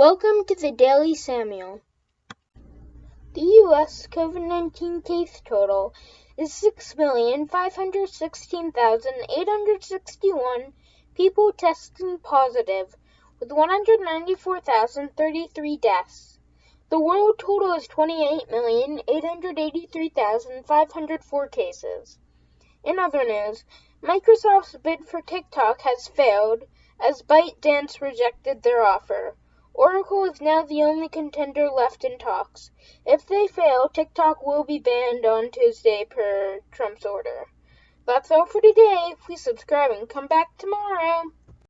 Welcome to the Daily Samuel. The U.S. COVID 19 case total is 6,516,861 people testing positive, with 194,033 deaths. The world total is 28,883,504 cases. In other news, Microsoft's bid for TikTok has failed as ByteDance rejected their offer. Oracle is now the only contender left in talks. If they fail, TikTok will be banned on Tuesday per Trump's order. That's all for today. Please subscribe and come back tomorrow.